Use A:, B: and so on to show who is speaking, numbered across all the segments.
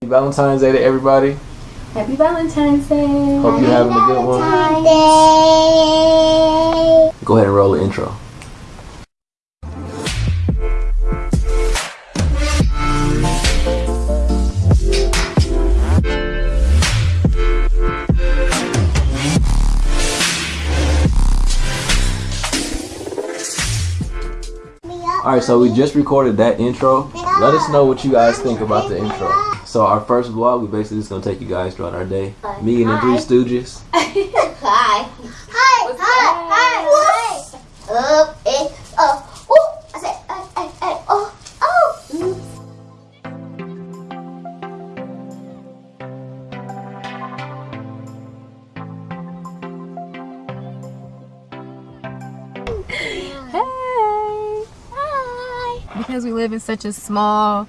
A: Happy Valentine's Day to everybody.
B: Happy Valentine's Day.
A: Hope you're having a good one. Go ahead and roll the intro. Alright, so we just recorded that intro. Let us know what you guys think about the intro. So our first vlog, we basically just gonna take you guys throughout our day. Me and the Three Stooges.
C: Hi. Hi. Hi. Hi. Hi. Up. Eh. Oh. Oh. Oh.
B: Hey. Hi. Because we live in such a small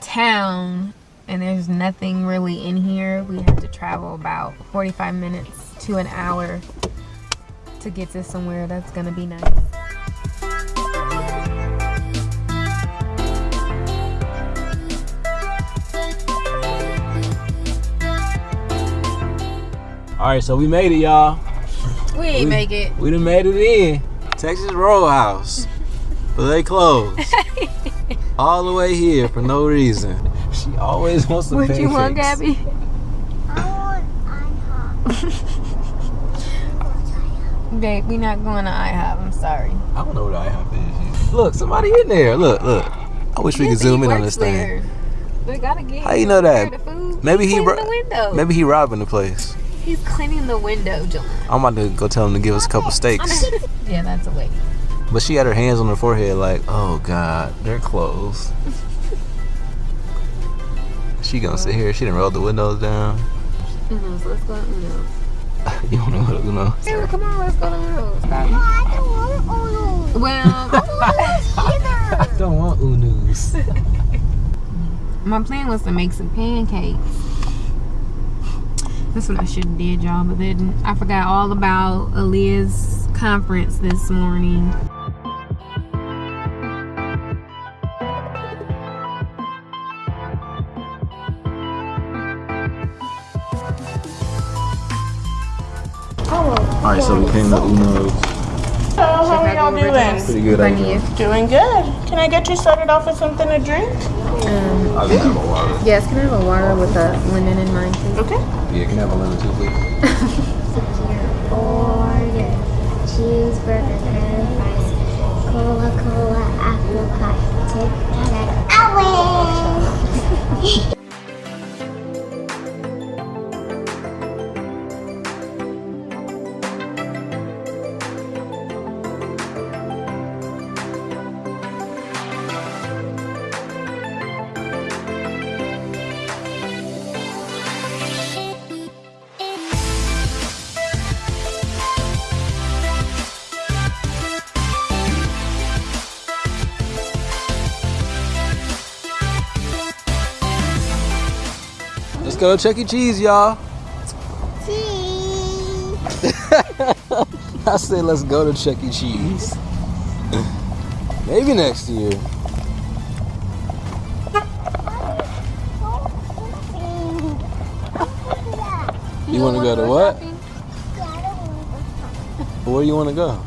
B: town and there's nothing really in here, we have to travel about 45 minutes to an hour to get to somewhere that's gonna be nice.
A: Alright, so we made it, y'all.
B: We ain't
A: We-
B: make it.
A: We done made it in. Texas Roadhouse. But they closed. All the way here for no reason. She always wants the
B: What you want. Gabby?
C: I want IHOP.
B: Babe, we not going to IHOP. I'm sorry.
A: I don't know what IHOP is. Look, somebody in there. Look, look. I wish we could zoom in on
B: works
A: this thing.
B: there. They gotta get.
A: How you know that? Maybe
B: He's
A: he
B: cleaning
A: ro-
B: the window.
A: Maybe he robbing the place.
B: he's cleaning the window, John.
A: I'm about to go tell him to give us a couple steaks.
B: Yeah, that's a lady.
A: But she had her hands on her forehead like, oh God, they're closed. She gonna sit here. She didn't roll the windows down.
B: Uno's, let's go to Uno's.
A: you don't know what to know.
B: Sarah, come on, let's go to Uno's. Stop.
C: I don't want Uno.
B: Well,
A: I don't want Uno's.
B: my plan was to make some pancakes. That's what I should have did, y'all, but then I forgot all about Aaliyah's conference this morning.
A: Alright, so we came to Uno's.
D: Hello, how are y'all doing?
A: Pretty good, I
B: Funny
A: guess.
D: Doing good. Can I get you started off with something to drink?
B: Um,
A: I can have a water.
B: yes, can I have a water with a lemon in mine, please?
D: Okay.
A: Yeah, can I have a lemon too, please?
C: Order. Cheeseburger, curly
A: go to Chuck E. Cheese, y'all.
C: Cheese.
A: I said let's go to Chuck E. Cheese. Maybe next year. You want to go to what? Where do you want to go?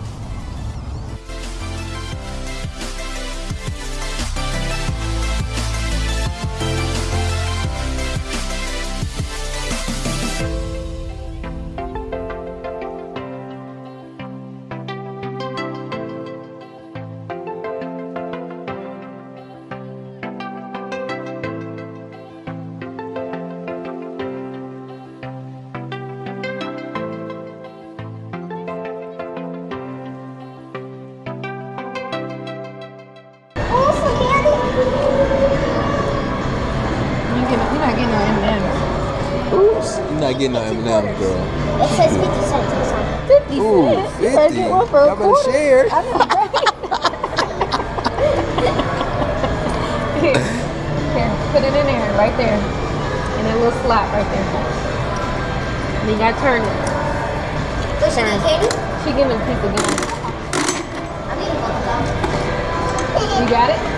A: Oops. You're getting no M&M's, girl.
C: It says 50 cents or something.
A: Ooh, 50. Y'all better share.
B: Here, here, put it in there, right there. In that little slot right there. And you gotta turn it.
C: What's that, Katie?
B: She getting a piece again.
C: I'm eating both of them.
B: You got it?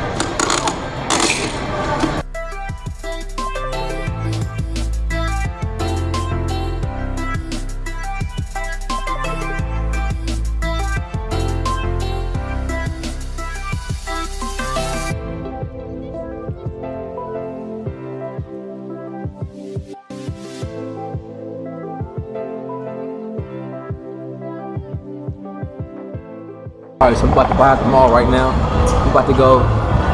A: All right, so we're about to buy at the mall right now. We're about to go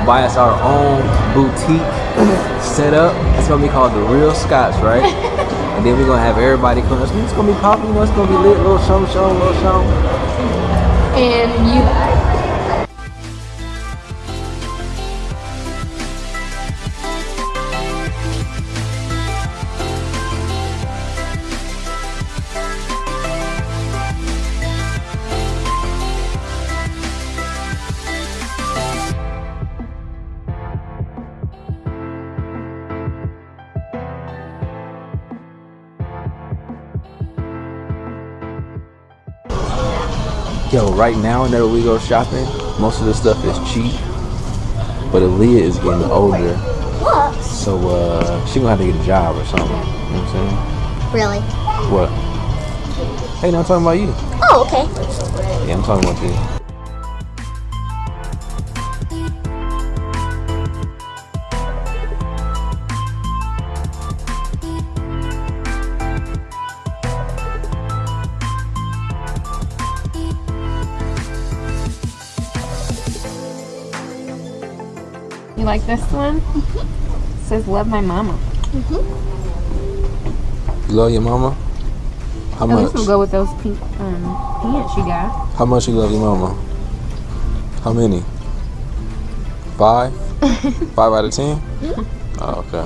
A: buy us our own boutique set up. It's gonna be called the Real Scots, right? and then we're gonna have everybody come. It's it's gonna be popping, you know, it's gonna be lit, little show, show, little show.
B: And you
A: Yo, right now, whenever we go shopping, most of the stuff is cheap. But Aaliyah is getting older,
C: What?
A: so uh, she gonna have to get a job or something. You know what I'm saying? Really? What? Hey, no, I'm talking about you.
C: Oh, okay.
A: Yeah, I'm talking about you.
B: Like this one? Mm-hmm. says love my mama.
A: You love your mama? How
B: At
A: much?
B: least we'll go with those pink um, pants you got.
A: How much you love your mama? How many? Five? Five out of ten? Oh, okay.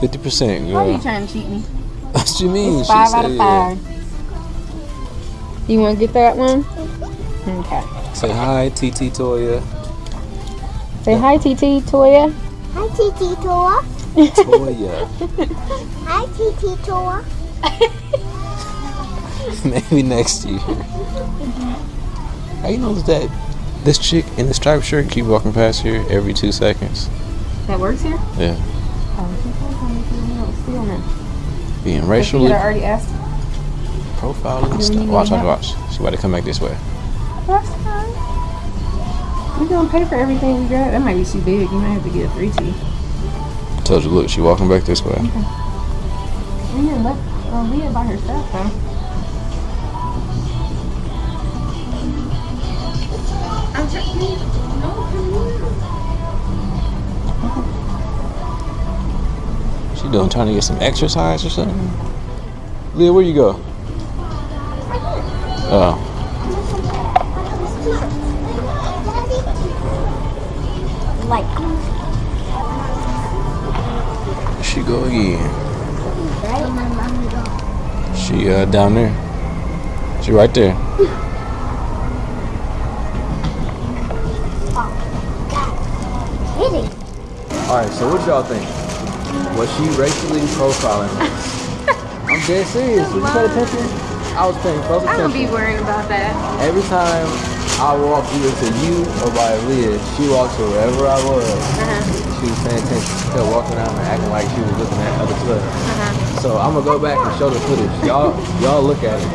A: Fifty percent,
B: Why are you trying to cheat me?
A: What you mean? She
B: Five out
A: said
B: of
A: yeah.
B: five. You want to get that one? Mm-hmm. Okay.
A: Say hi, TT Toya.
B: Say hi, TT Toya.
C: Hi, TT Toa.
A: Toya.
C: Hi, TT Toa.
A: Maybe next year. How you notice that this chick in the striped shirt keep walking past here every two seconds?
B: That works here?
A: Yeah.
B: Oh, she told me if you don't steal now.
A: Being
B: But you
A: racially
B: had already asked.
A: profiling stuff. Watch, watch, watch. She about to come back this way.
B: That's. We're gonna pay for everything we got. That might be too big. You might have to get a three T.
A: I told you, look, she walking back this way.
B: We didn't let uh, Leah by herself though. I'm checking.
A: Oh, She doing trying to get some exercise or something? Leah, where you go? Oh. Go again.
C: right? My mommy go.
A: She uh down there. She right there. Alright, so what y'all think? Was she racially profiling us? I'm dead serious. Did you pay attention? I was paying close attention.
B: I don't be
A: attention.
B: worrying about that.
A: Every time I walked either to you or by Leah, she walked to wherever I was.
B: Uh-huh.
A: She was paying attention. She kept walking around and acting like she was looking at other stuff.
B: Uh-huh.
A: So I'm gonna go back and show the footage. Y'all, y'all look at it.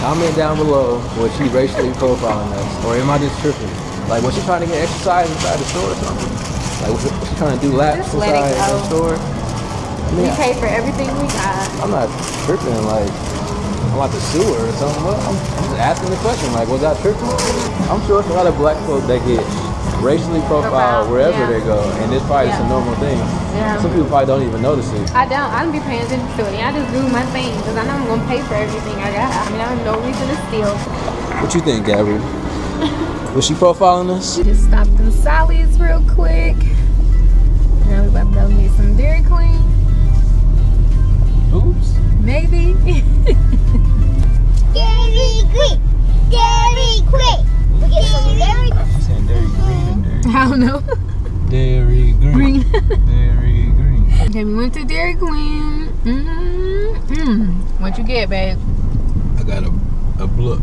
A: Comment down below was she racially profiling us, or am I just tripping? Like, was she trying to get exercise inside the store or something? Like, was she, was she trying to do laps
B: Just
A: inside the store? I
B: We
A: mean,
B: pay for everything we got.
A: I'm not tripping. Like, I'm about to sue her or something. But I'm, I'm just asking the question. Like, was I tripping? I'm sure it's a lot of black folks that get racially profiled wherever
B: yeah.
A: they go, and it's probably just a normal thing.
B: Yeah.
A: Some people probably don't even notice it.
B: I don't. I don't be paying attention to it. I just do my thing because I know I'm gonna pay for everything I got. I mean, I have no reason to steal.
A: What you think, Gabby? Was she profiling us?
B: Just stopped in Sally's real quick. Now we about to go get some Dairy Queen.
A: Green.
B: okay, we went to Dairy Queen. Mm-hmm. What you get, babe?
A: I got a a blunt,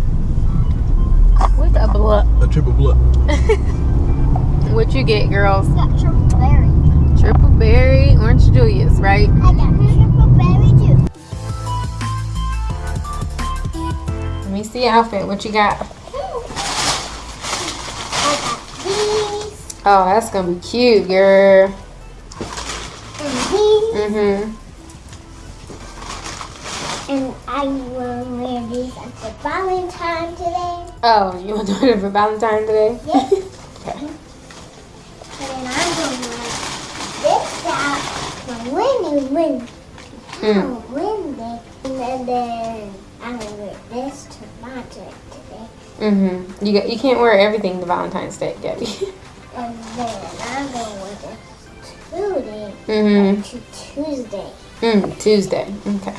B: What's a blunt?
A: a triple blunt.
B: What you get, girls?
C: got triple berry.
B: Triple berry, orange Julius, right?
C: I got triple berry too.
B: Let me see your outfit. What you got?
C: I got these.
B: Oh, that's gonna be cute, girl. Mm-hmm.
C: And I will wear these for Valentine today.
B: Oh, you want to do it for Valentine's Day?
C: Yes.
B: Okay.
C: And then I'm going to wear this out for winning win.
B: Mm.
C: Oh, win day. And then I'm going to wear this to dress today.
B: Mm-hmm. You got, you can't wear everything to Valentine's Day, Gabby.
C: And then I'm going
B: mm-hmm.
C: to Tuesday.
B: Mm, Tuesday. Okay.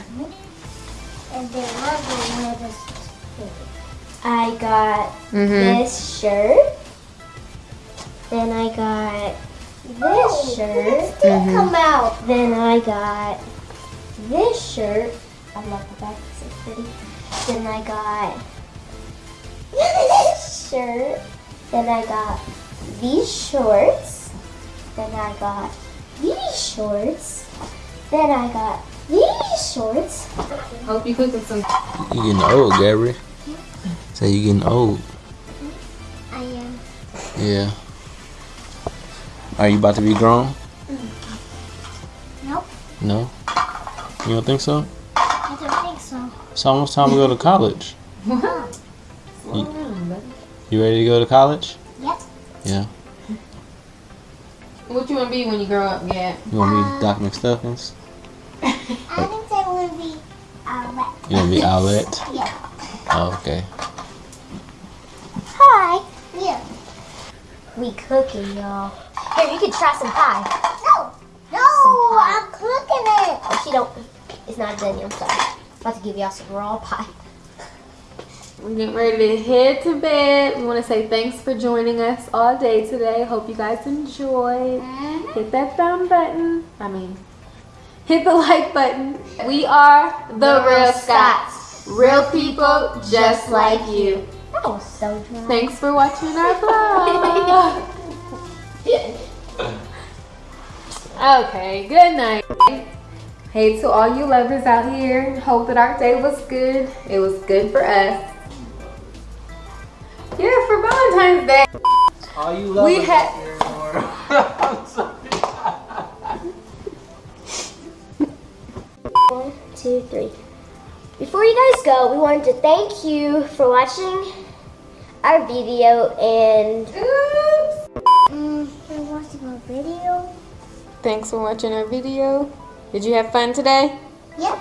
C: And then I'm going to wear this too. I got
B: Mm-hmm.
C: this shirt. Then I got this shirt.
B: Mhm.
C: come out. Then I got this shirt. I love the back. It's so pretty. Then I got this shirt. Then I got these shorts. Then I got these shorts. Then I got these shorts.
B: Hope you cooking some.
A: You getting old, Gabby. Say you getting old.
C: I am.
A: Yeah. Are you about to be grown?
C: Nope.
A: No. You don't think so?
C: I don't think so.
A: It's almost time to go to college.
B: Slow down.
A: You ready to go to college?
C: Yep.
A: Yeah.
B: What you want to be when you grow up, Gab?
A: You want to be Doc McStuffins?
C: I think that would be uh,
A: You want to be Owlette?
C: Yeah.
A: Oh, okay.
C: Hi. Yeah. We cooking, y'all. Here, you can try some pie. No. No, I'm cooking it. Oh, she don't. It's not done yet. I'm sorry. about to give y'all some raw pie.
B: We're getting ready to head to bed. We want to say thanks for joining us all day today. Hope you guys enjoyed. Mm-hmm. Hit that thumb button. I mean, hit the like button. We are the, Real Scots. Real people just like you.
C: That was so dry.
B: Thanks for watching our vlog. okay, good night. Hey to all you lovers out here. Hope that our day was good. It was good for us. Yeah, for Valentine's Day.
A: All you
B: We had
C: One, two, three. Before you guys go, we wanted to thank you for watching our video and. Mm, for watching our video.
B: Thanks for watching our video. Did you have fun today?
C: Yep.